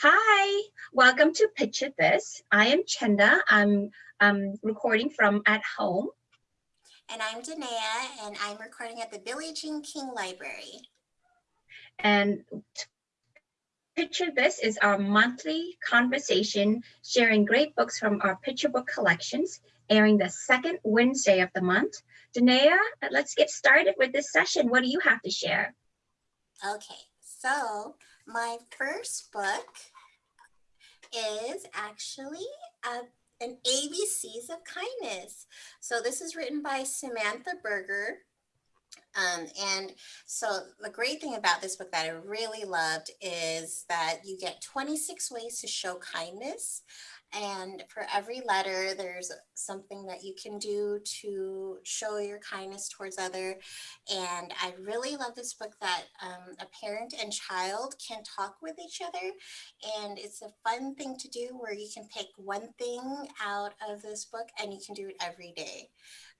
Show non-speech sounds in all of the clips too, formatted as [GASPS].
Hi, welcome to Picture This. I am Chenda. I'm um, recording from at home. And I'm Danae, and I'm recording at the Billie Jean King Library. And Picture This is our monthly conversation sharing great books from our picture book collections, airing the second Wednesday of the month. Danae, let's get started with this session. What do you have to share? Okay, so my first book is actually an ABCs of Kindness. So this is written by Samantha Berger. Um, and so the great thing about this book that I really loved is that you get 26 ways to show kindness. And for every letter, there's something that you can do to show your kindness towards other. And I really love this book that um, a parent and child can talk with each other. And it's a fun thing to do where you can pick one thing out of this book and you can do it every day.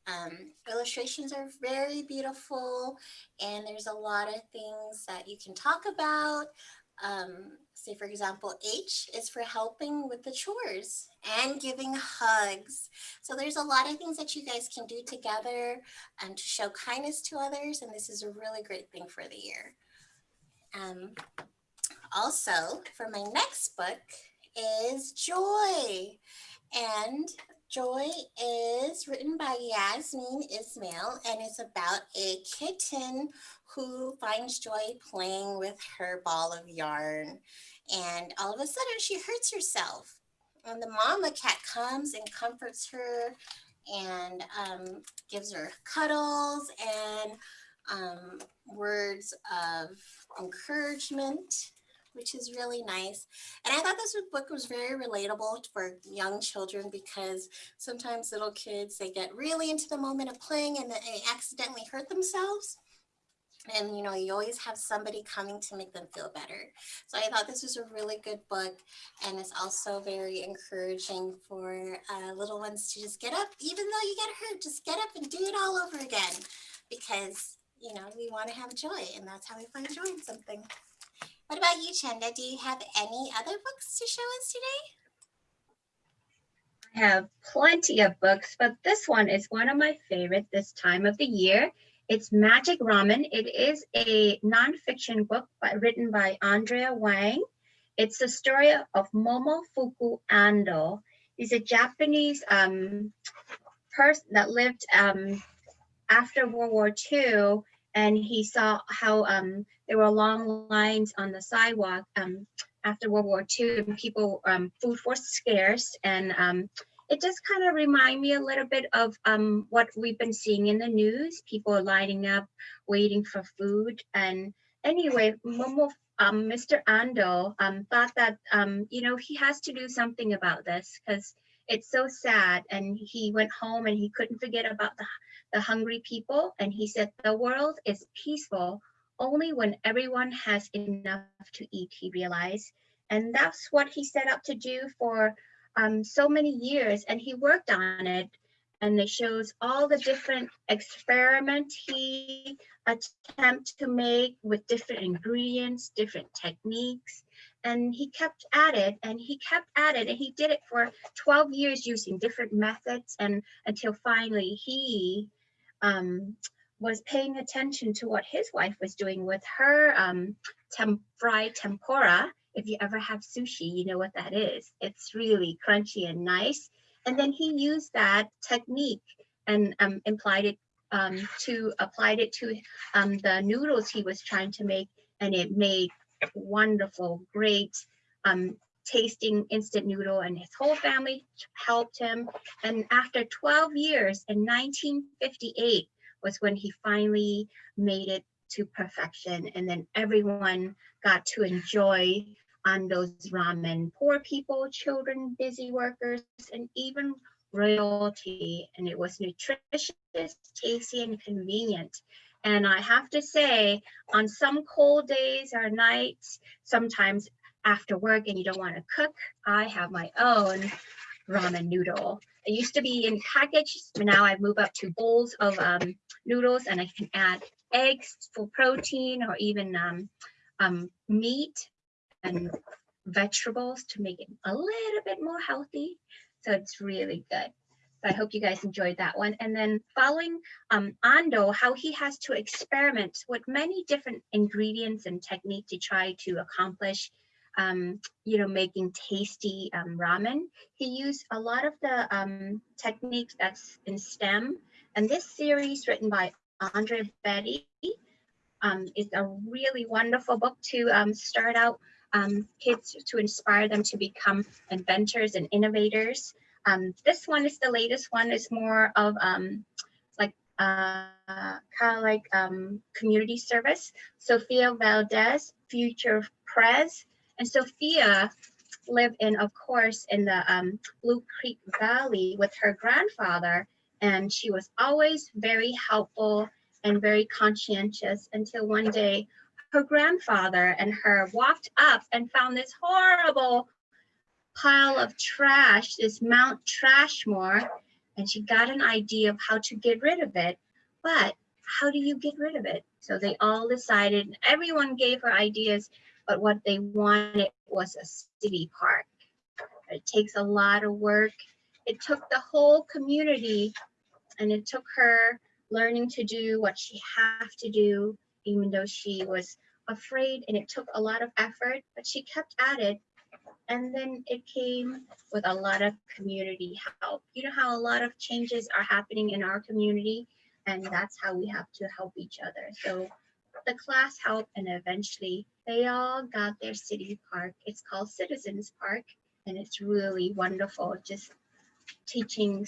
Um, illustrations are very beautiful and there's a lot of things that you can talk about. Um, say for example, H is for helping with the chores and giving hugs. So there's a lot of things that you guys can do together and to show kindness to others. And this is a really great thing for the year. Um, also, for my next book is Joy. And Joy is written by Yasmeen Ismail and it's about a kitten who finds joy playing with her ball of yarn. And all of a sudden she hurts herself. And the mama cat comes and comforts her and um, gives her cuddles and um, words of encouragement which is really nice. And I thought this book was very relatable for young children because sometimes little kids, they get really into the moment of playing and they accidentally hurt themselves. And, you know, you always have somebody coming to make them feel better. So I thought this was a really good book. And it's also very encouraging for uh, little ones to just get up, even though you get hurt, just get up and do it all over again. Because, you know, we want to have joy and that's how we find joy in something. What about you, Chenda? Do you have any other books to show us today? I have plenty of books, but this one is one of my favorite this time of the year. It's Magic Ramen. It is a nonfiction book by, written by Andrea Wang. It's the story of Momofuku Ando. He's a Japanese um, person that lived um, after World War II and he saw how um, there were long lines on the sidewalk um, after World War II and people, um, food was scarce and um, it just kind of remind me a little bit of um, what we've been seeing in the news. People are lining up, waiting for food. And anyway, Momo, um, Mr. Ando um, thought that, um, you know, he has to do something about this because it's so sad. And he went home and he couldn't forget about the the hungry people, and he said, the world is peaceful only when everyone has enough to eat, he realized. And that's what he set up to do for um, so many years, and he worked on it. And it shows all the different experiments he attempt to make with different ingredients, different techniques. And he kept at it and he kept at it and he did it for 12 years using different methods and until finally he um, was paying attention to what his wife was doing with her um, tem fried tempura. If you ever have sushi, you know what that is. It's really crunchy and nice. And then he used that technique and um, implied it um, to applied it to um, the noodles he was trying to make, and it made wonderful, great um, tasting instant noodle and his whole family helped him. And after 12 years in 1958 was when he finally made it to perfection. And then everyone got to enjoy Ando's ramen, poor people, children, busy workers, and even royalty. And it was nutritious, tasty, and convenient. And I have to say, on some cold days or nights, sometimes after work and you don't want to cook, I have my own ramen noodle. It used to be in packages, but now I've moved up to bowls of um, noodles and I can add eggs for protein or even um, um, meat and vegetables to make it a little bit more healthy. So it's really good. So I hope you guys enjoyed that one. And then following um, Ando, how he has to experiment with many different ingredients and techniques to try to accomplish, um, you know, making tasty um, ramen. He used a lot of the um, techniques that's in STEM. And this series written by Andrea Beaty um, is a really wonderful book to um, start out um, kids to inspire them to become inventors and innovators. Um, this one is the latest one. is more of um, like uh, kind of like um, community service. Sofia Valdez, future prez, and Sofia lived in, of course, in the um, Blue Creek Valley with her grandfather, and she was always very helpful and very conscientious until one day her grandfather and her walked up and found this horrible pile of trash, this Mount Trashmore, and she got an idea of how to get rid of it. But how do you get rid of it? So they all decided, everyone gave her ideas, but what they wanted was a city park. It takes a lot of work. It took the whole community and it took her learning to do what she had to do, even though she was afraid and it took a lot of effort, but she kept at it. And then it came with a lot of community help. You know how a lot of changes are happening in our community, and that's how we have to help each other. So the class helped, and eventually they all got their city park. It's called Citizens Park, and it's really wonderful just teaching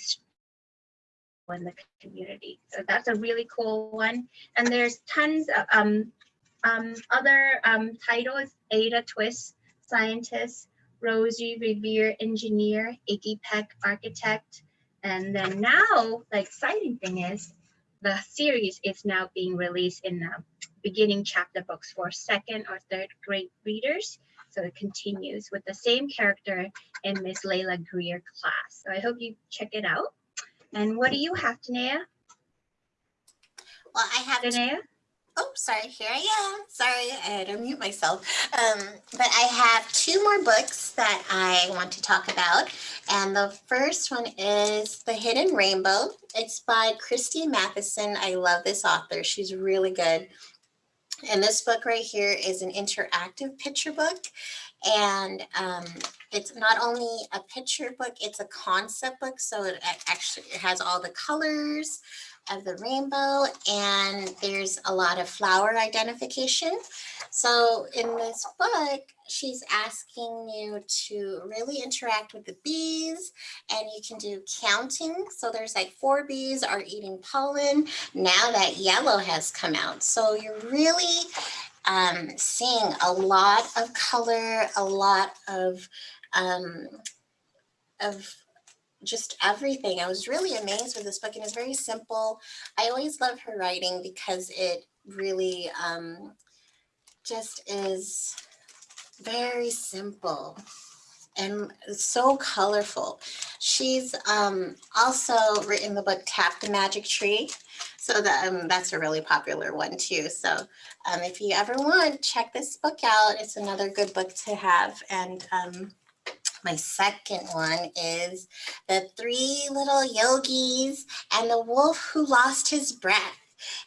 in the community. So that's a really cool one. And there's tons of um, um, other um, titles, Ada Twist, scientist, Rosie Revere, engineer, Iggy Peck, architect. And then now the exciting thing is the series is now being released in the beginning chapter books for second or third grade readers. So it continues with the same character in Miss Lila Greer class. So I hope you check it out. And what do you have, Danae? Well, I have Danae? Oh, sorry, here I am. Sorry, I had to mute myself. Um, but I have two more books that I want to talk about. And the first one is The Hidden Rainbow. It's by Christie Matheson. I love this author. She's really good. And this book right here is an interactive picture book. And um, it's not only a picture book, it's a concept book. So it actually it has all the colors, of the rainbow and there's a lot of flower identification. So in this book, she's asking you to really interact with the bees and you can do counting. So there's like four bees are eating pollen now that yellow has come out. So you're really um, seeing a lot of color, a lot of um, of just everything. I was really amazed with this book and it's very simple. I always love her writing because it really um, just is very simple and so colorful. She's um, also written the book Tap the Magic Tree. So that, um, that's a really popular one too. So um, if you ever want, check this book out. It's another good book to have. And um, my second one is The Three Little Yogis and the Wolf Who Lost His Breath.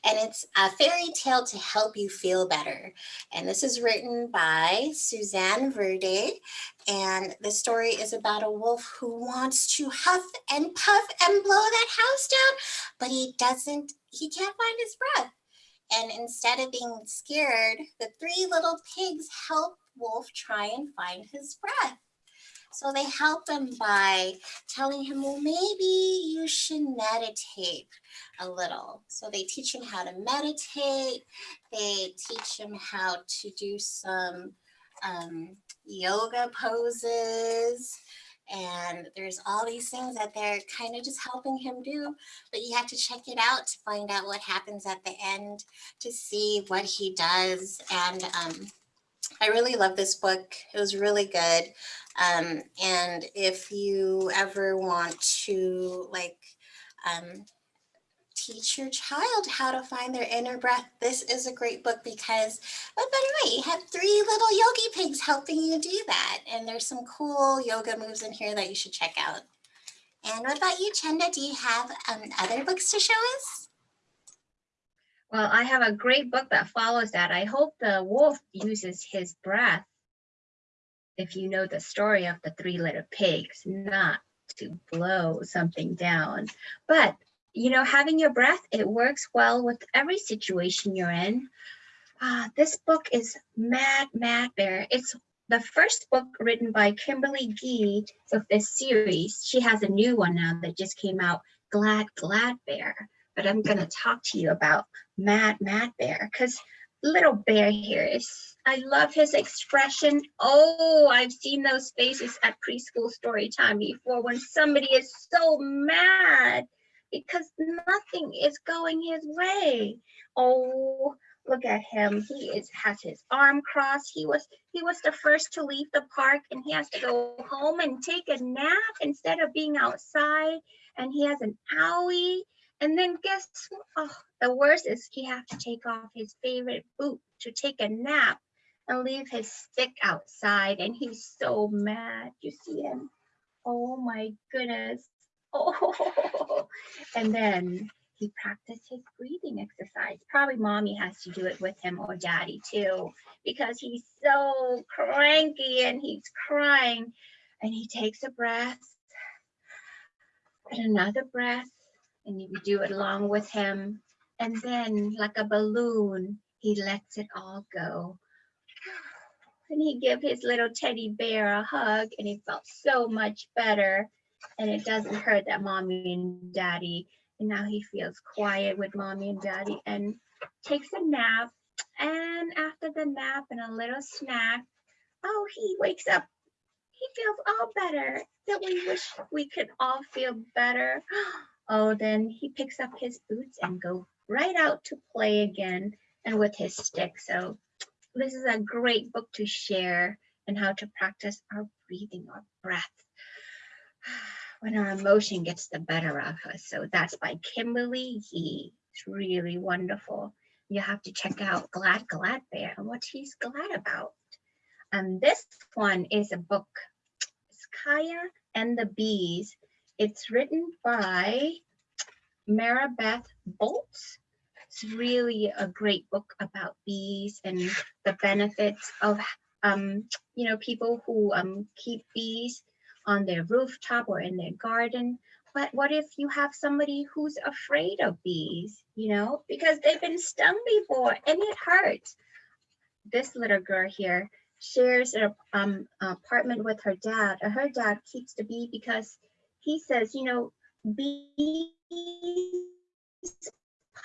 And it's a fairy tale to help you feel better. And this is written by Suzanne Verde. And the story is about a wolf who wants to huff and puff and blow that house down, but he doesn't, he can't find his breath. And instead of being scared, the three little pigs help Wolf try and find his breath. So they help him by telling him, well, maybe you should meditate a little. So they teach him how to meditate. They teach him how to do some um, yoga poses. And there's all these things that they're kind of just helping him do, but you have to check it out to find out what happens at the end to see what he does. And um, I really love this book. It was really good. Um, and if you ever want to like um, teach your child how to find their inner breath, this is a great book because what better way? You have three little yogi pigs helping you do that. And there's some cool yoga moves in here that you should check out. And what about you, Chenda? Do you have um, other books to show us? Well, I have a great book that follows that. I hope the wolf uses his breath. If you know the story of the three little pigs, not to blow something down. But, you know, having your breath, it works well with every situation you're in. Uh, this book is Mad Mad Bear. It's the first book written by Kimberly Gee of this series. She has a new one now that just came out, Glad Glad Bear. But I'm going to talk to you about Mad Mad Bear because little bear here is I love his expression. Oh, I've seen those faces at preschool story time before when somebody is so mad because nothing is going his way. Oh, look at him. He is has his arm crossed. He was he was the first to leave the park and he has to go home and take a nap instead of being outside. And he has an owie. And then guess what? oh, the worst is he have to take off his favorite boot to take a nap and leave his stick outside and he's so mad. You see him? Oh my goodness. [LAUGHS] Oh, and then he practiced his breathing exercise. Probably mommy has to do it with him or daddy too, because he's so cranky and he's crying. And he takes a breath and another breath, and you do it along with him. And then, like a balloon, he lets it all go. And he gave his little teddy bear a hug and he felt so much better. And it doesn't hurt that mommy and daddy and now he feels quiet with mommy and daddy and takes a nap. And after the nap and a little snack oh he wakes up. He feels all better. That we wish we could all feel better [GASPS] oh, oh then he picks up his boots and go right out to play again and with his stick so this is a great book to share and how to practice our breathing, our breath [SIGHS] when our emotion gets the better of us. So that's by Kimberly Gee. It's really wonderful. You have to check out Glad Glad Bear and what he's glad about. And this one is a book, it's Kaia and the Bees. It's written by Maribeth Boelts it's really a great book about bees and the benefits of, um, you know, people who um, keep bees on their rooftop or in their garden. But what if you have somebody who's afraid of bees, you know, because they've been stung before and it hurts. This little girl here shares an um, apartment with her dad. Her dad keeps the bee because he says, you know, bees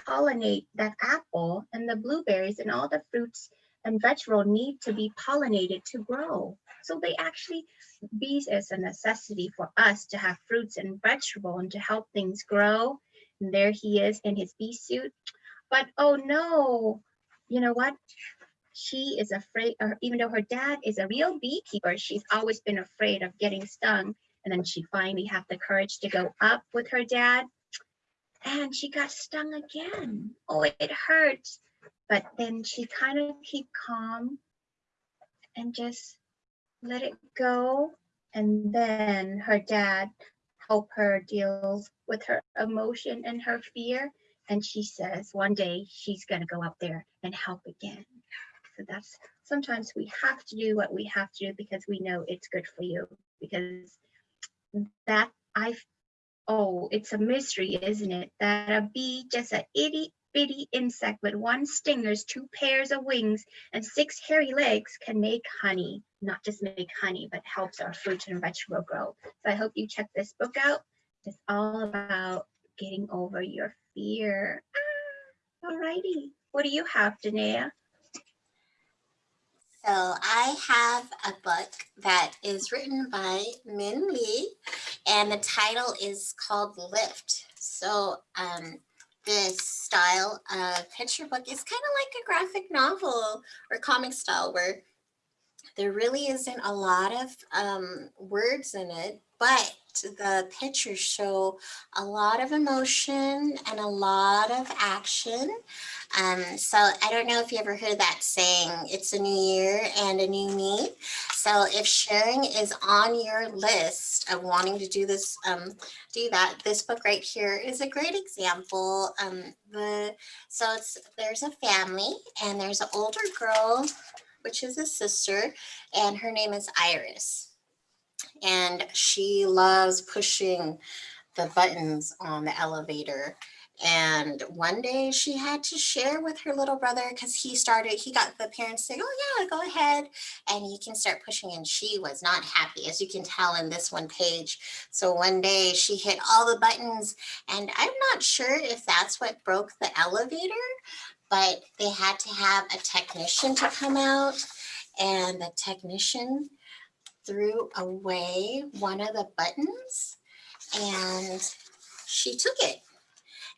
pollinate that apple and the blueberries and all the fruits and vegetable need to be pollinated to grow. So they actually, bees is a necessity for us to have fruits and vegetable and to help things grow. And there he is in his bee suit. But oh no, you know what? She is afraid, or even though her dad is a real beekeeper, she's always been afraid of getting stung. And then she finally had the courage to go up with her dad and she got stung again. Oh, it hurts. But then she kind of keep calm and just let it go. And then her dad help her deal with her emotion and her fear. And she says one day she's going to go up there and help again. So that's sometimes we have to do what we have to do because we know it's good for you. Because that I Oh, it's a mystery, isn't it? That a bee, just an itty bitty insect with one stingers, two pairs of wings, and six hairy legs can make honey. Not just make honey, but helps our fruit and vegetable grow. So I hope you check this book out. It's all about getting over your fear. Ah, alrighty. What do you have, Danae? So I have a book that is written by Minh Le and the title is called Lift. So um, this style of picture book is kind of like a graphic novel or comic style where there really isn't a lot of um, words in it, but the pictures show a lot of emotion and a lot of action. Um, so I don't know if you ever heard that saying, it's a new year and a new me. So if sharing is on your list of wanting to do this, um, do that, this book right here is a great example. Um, the So it's there's a family and there's an older girl, which is a sister, and her name is Iris. And she loves pushing the buttons on the elevator and one day she had to share with her little brother because he started, he got the parents saying, oh yeah, go ahead. And you can start pushing and she was not happy as you can tell in this one page. So one day she hit all the buttons and I'm not sure if that's what broke the elevator, but they had to have a technician to come out and the technician threw away one of the buttons and she took it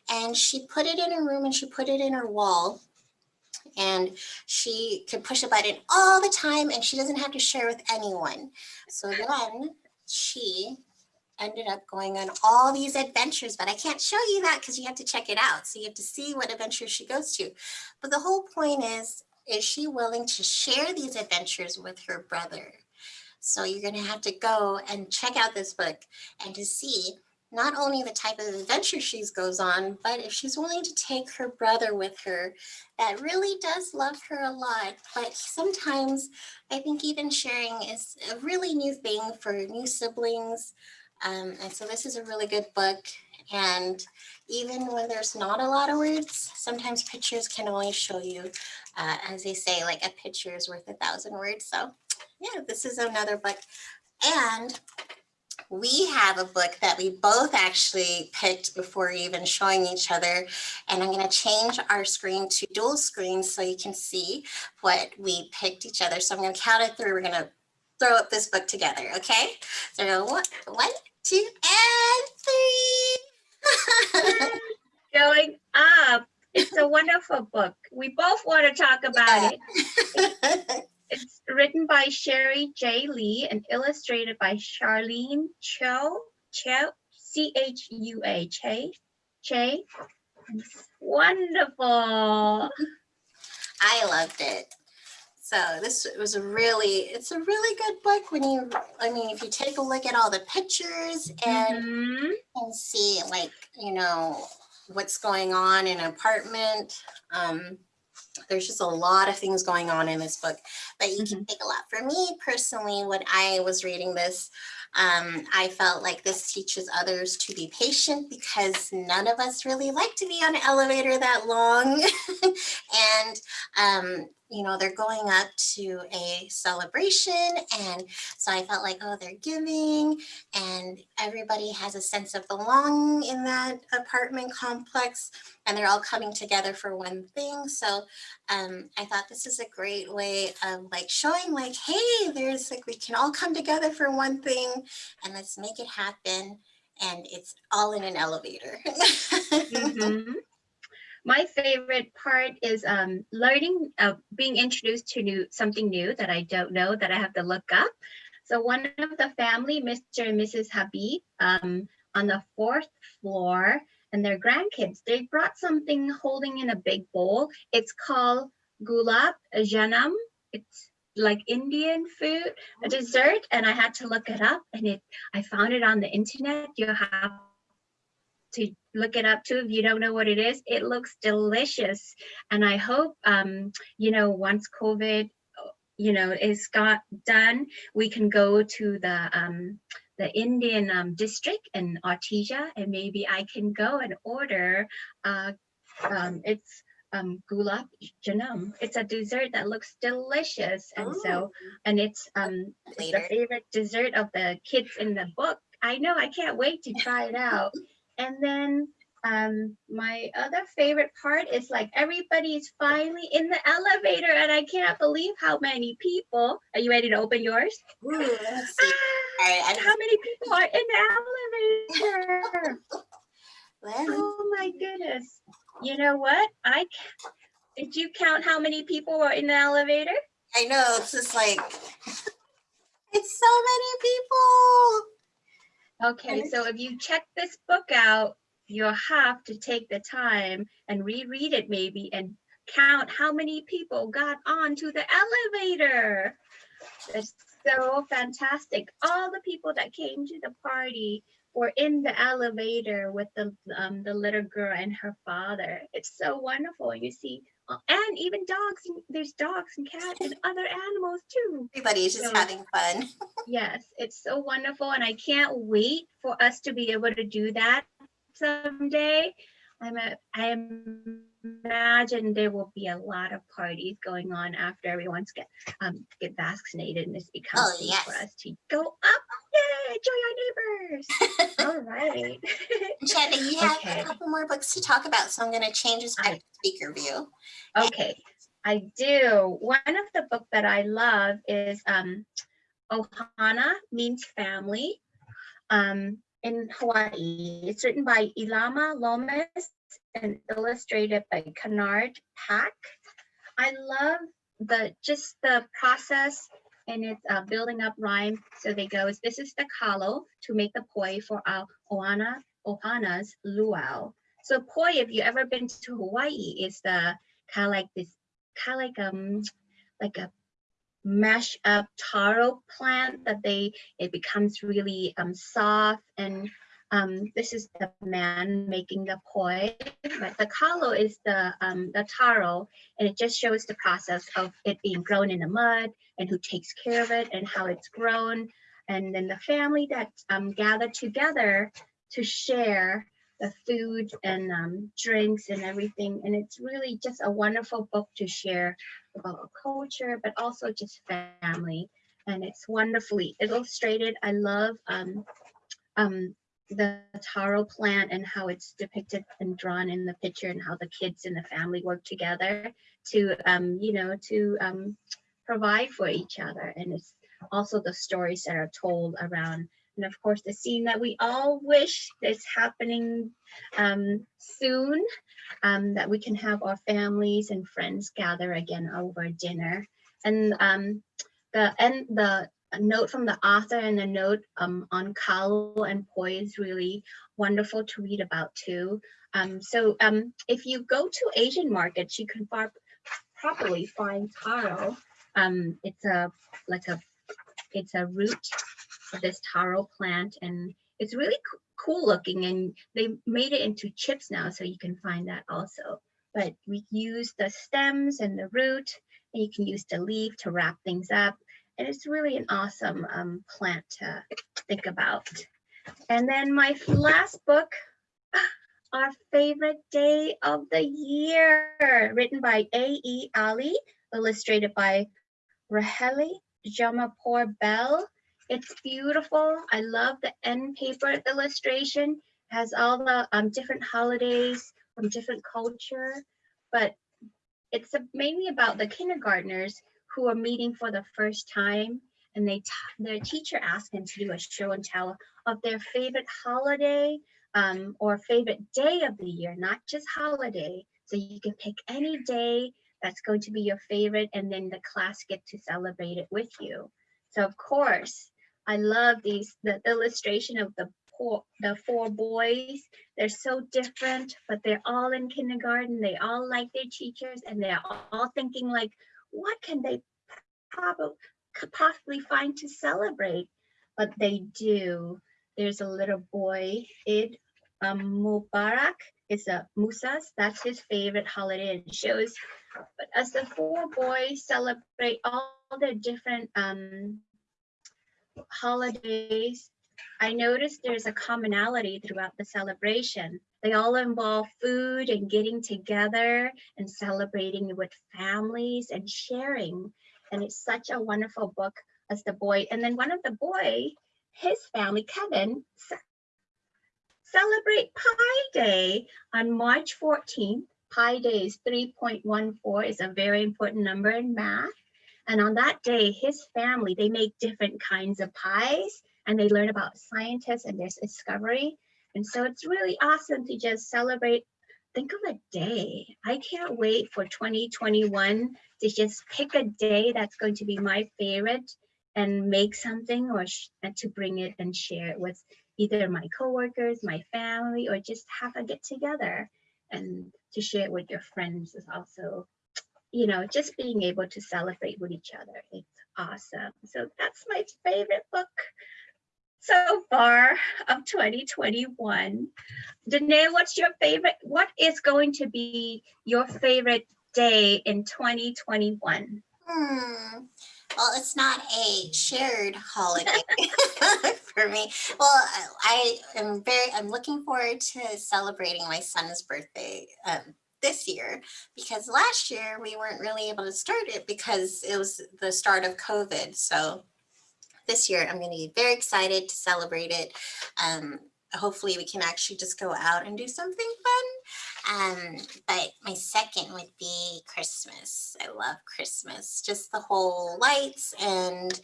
and she put it in her room and she put it in her wall and she could push a button all the time and she doesn't have to share with anyone. So then she ended up going on all these adventures, but I can't show you that because you have to check it out. So you have to see what adventures she goes to. But the whole point is, is she willing to share these adventures with her brother? So you're gonna have to go and check out this book and to see not only the type of adventure she goes on, but if she's willing to take her brother with her, that really does love her a lot. But sometimes I think even sharing is a really new thing for new siblings. Um, and so this is a really good book. And even when there's not a lot of words, sometimes pictures can only show you, uh, as they say, like a picture is worth a thousand words. So yeah, this is another book. And we have a book that we both actually picked before even showing each other. And I'm going to change our screen to dual screen so you can see what we picked each other. So I'm going to count it through. We're going to throw up this book together. Okay. So one, one two, and three. [LAUGHS] Going up. It's a wonderful book. We both want to talk about [LAUGHS] yeah. it. [LAUGHS] It's written by Sherry J. Lee and illustrated by Charlene Cho, Cho, C-H-U-A, Che, wonderful. I loved it. So this was a really, it's a really good book when you, I mean, if you take a look at all the pictures and, mm -hmm. and see like, you know, what's going on in an apartment. Um, there's just a lot of things going on in this book but you mm -hmm. can mm-hmm. take a lot. For me personally, when I was reading this, um, I felt like this teaches others to be patient because none of us really like to be on an elevator that long. [LAUGHS] and um, you know, they're going up to a celebration. And so I felt like, oh, they're giving and everybody has a sense of belonging in that apartment complex and they're all coming together for one thing. So um, I thought this is a great way of like showing like, hey, there's like, we can all come together for one thing and let's make it happen. And it's all in an elevator. [LAUGHS] mm -hmm my favorite part is um, learning, uh, being introduced to new something new that I don't know that I have to look up. So one of the family, Mr. and Mrs. Habib, um, on the fourth floor, and their grandkids, they brought something holding in a big bowl. It's called gulab jamun. It's like Indian food, a dessert, and I had to look it up, and it I found it on the internet. You have to look it up too if you don't know what it is. It looks delicious. And I hope, um, you know, once COVID, you know, is got done, we can go to the, um, the Indian um, district in Artesia and maybe I can go and order, uh, um, it's um, gulab jamun. It's a dessert that looks delicious. And Ooh. so, and it's, um, it's the favorite dessert of the kids in the book. I know, I can't wait to try it out. And then um, my other favorite part is like everybody's finally in the elevator and I can't believe how many people. Are you ready to open yours? Ooh, ah, how many people are in the elevator? [LAUGHS] oh my goodness. You know what? I did you count how many people were in the elevator? I know, it's just like, it's so many people. Okay, so if you check this book out, you'll have to take the time and reread it maybe and count how many people got onto the elevator. It's so fantastic. All the people that came to the party were in the elevator with the um, the little girl and her father. It's so wonderful. You see, and even dogs. and- There's dogs and cats and other animals too. Everybody's just So- having fun. [LAUGHS] Yes, it's so wonderful, and I can't wait for us to be able to do that someday. I'm a, I imagine there will be a lot of parties going on after everyone's get um get vaccinated, and this becomes Oh, safe for us to go up. Enjoy our neighbors. [LAUGHS] All right. [LAUGHS] Chenda, you have Okay. a couple more books to talk about, so I'm going to change this back to speaker view. Okay, I do. One of the book that I love is um, Ohana means family um, in Hawaii. It's written by Ilima Loomis and illustrated by Kenard Pak. I love the just the process and it's uh, building up rhyme. So they go, this is the kalo to make the poi for our Ohana, Ohana's luau. So poi, if you ever been to Hawaii, is the kind of like this, kind of like um, like a mash up taro plant that they it becomes really um soft and um this is the man making the poi but the kalo is the um the taro and it just shows the process of it being grown in the mud and who takes care of it and how it's grown and then the family that um gathered together to share the food and um, drinks and everything and it's really just a wonderful book to share about culture, but also just family. And it's wonderfully illustrated. I love um, um, the taro plant and how it's depicted and drawn in the picture and how the kids and the family work together to, um, you know, to um, provide for each other. And it's also the stories that are told around. And of course, the scene that we all wish is happening um, soon um, that we can have our families and friends gather again over dinner. And um, the and the note from the author and the note um, on kalo and poi is really wonderful to read about too. Um, so um, if you go to Asian markets, you can properly find taro. Um, it's a like a it's a root of this taro plant and it's really cool looking and they made it into chips now so you can find that also but we use the stems and the root and you can use the leaf to wrap things up and it's really an awesome um, plant to think about and then my last book [GASPS] our favorite day of the year written by A.E. Ali illustrated by Rahele Jomepour Bell it's beautiful. I love the end paper illustration. It Has all the um, different holidays from different culture, but it's mainly about the kindergartners who are meeting for the first time, and they their teacher asked them to do a show and tell of their favorite holiday um, or favorite day of the year, not just holiday. So you can pick any day that's going to be your favorite, and then the class get to celebrate it with you. So of course, I love these the illustration of the poor the four boys. They're so different, but they're all in kindergarten. They all like their teachers, and they're all thinking like, what can they possibly find to celebrate? But they do. There's a little boy, Eid um, Mubarak. It's a Musas. That's his favorite holiday. It shows. But as the four boys celebrate all their different um, holidays, I noticed there's a commonality throughout the celebration. They all involve food and getting together and celebrating with families and sharing. And it's such a wonderful book as the boy. And then one of the boy, his family, Kevin, celebrate Pi Day on March 14th. Pi Day is 3.14 is a very important number in math. And on that day, his family, they make different kinds of pies and they learn about scientists and their discovery. And so it's really awesome to just celebrate. Think of a day. I can't wait for 2021 to just pick a day that's going to be my favorite and make something or to bring it and share it with either my coworkers, my family, or just have a get together and to share it with your friends is also, you know, just being able to celebrate with each other. It's awesome. So that's my favorite book so far of 2021. Danae, what's your favorite? What is going to be your favorite day in 2021? Hmm. Well, it's not a shared holiday [LAUGHS] for me. Well, I am very, I'm looking forward to celebrating my son's birthday um, this year because last year we weren't really able to start it because it was the start of COVID. So this year I'm going to be very excited to celebrate it. Um, hopefully we can actually just go out and do something fun. Um, but my second would be Christmas. I love Christmas, just the whole lights and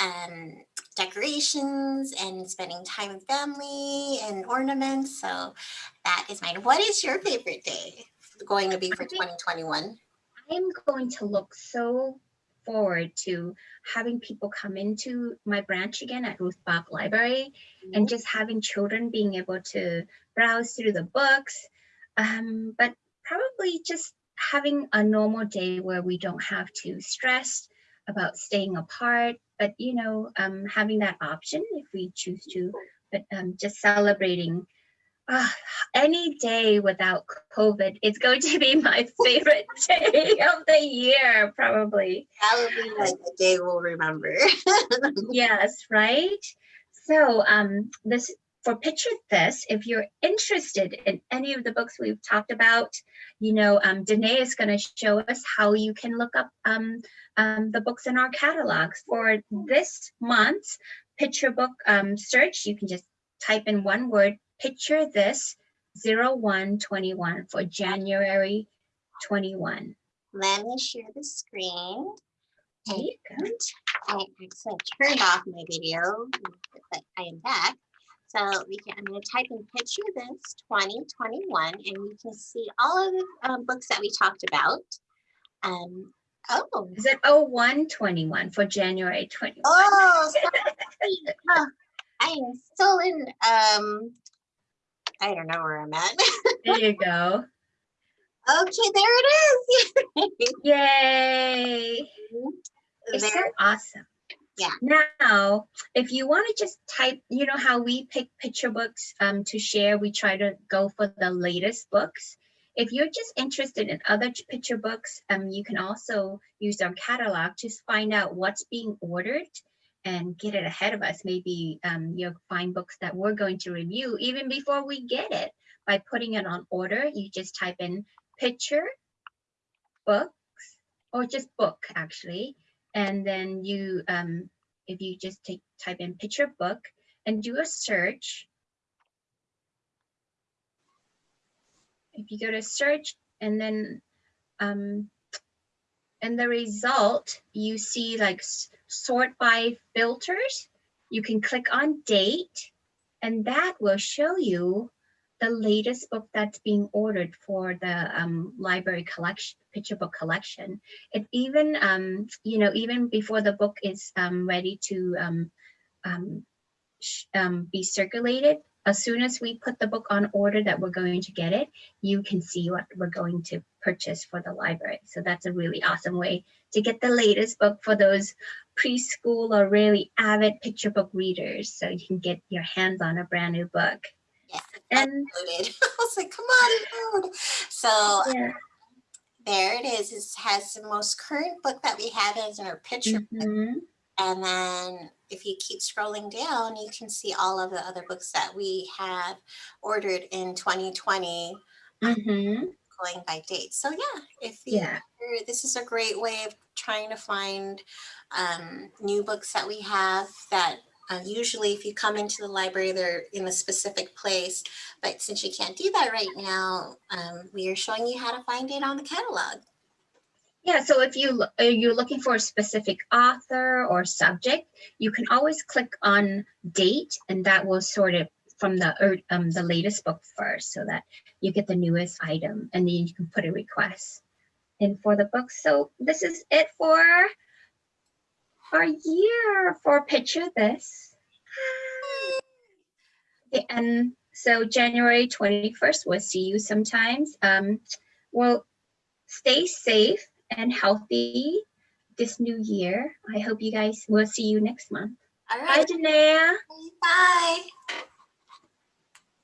um, decorations and spending time with family and ornaments. So that is mine. What is your favorite day going to be for 2021? I'm going to look so forward to having people come into my branch again at Ruth Bach Library and mm-hmm. just having children being able to browse through the books. Um, but probably just having a normal day where we don't have to stress about staying apart, but you know, um, having that option if we choose to, but um, just celebrating uh, any day without COVID is going to be my favorite [LAUGHS] day of the year, probably. That would be like a day we'll remember. [LAUGHS] yes, right? So um, this for Picture This, if you're interested in any of the books we've talked about, you know, um, Danae is going to show us how you can look up um, um, the books in our catalogs. For this month's picture book um, search, you can just type in one word, picture this 0121 for January 21. Let me share the screen. And I actually turned off my video, but I am back. So we can, I'm going to type in picture this 2021 and you can see all of the um, books that we talked about. Um, oh. Is it 0121 for January 21? Oh, [LAUGHS] oh I am still in um, I don't know where I'm at. there you go. Okay, there it is. [LAUGHS] Yay. It's there. so awesome. Yeah. Now, if you want to just type, you know how we pick picture books um, to share, we try to go for the latest books. If you're just interested in other picture books, um, you can also use our catalog to find out what's being ordered and get it ahead of us. Maybe um, you'll find books that we're going to review even before we get it. By putting it on order, you just type in picture, books, or just book actually. And then you, um, if you just take, type in picture book and do a search, if you go to search and then um, and the result you see like sort by filters. You can click on date and that will show you the latest book that's being ordered for the um, library collection, picture book collection. It even, um, you know, even before the book is um, ready to um, um, um, be circulated, as soon as we put the book on order that we're going to get it, you can see what we're going to purchase for the library. So that's a really awesome way to get the latest book for those preschool or really avid picture book readers. So you can get your hands on a brand new book. Yes, [LAUGHS] and I was like, come on, load. So yeah. there it is. It has the most current book that we have as our picture mm -hmm. And then if you keep scrolling down, you can see all of the other books that we have ordered in 2020 mm -hmm. going by date. So yeah, if you, yeah. this is a great way of trying to find um, new books that we have that uh, usually if you come into the library, they're in a specific place, but since you can't do that right now, um, we are showing you how to find it on the catalog. Yeah, so if you are you looking for a specific author or subject, you can always click on date and that will sort it from the um, the latest book first so that you get the newest item and then you can put a request in for the book. So this is it for our year for Picture This. Okay, And so January 21st, we'll see you sometimes. Um, well, stay safe and healthy this new year. I hope you guys will see you next month. All right. Bye, Janaya. Bye.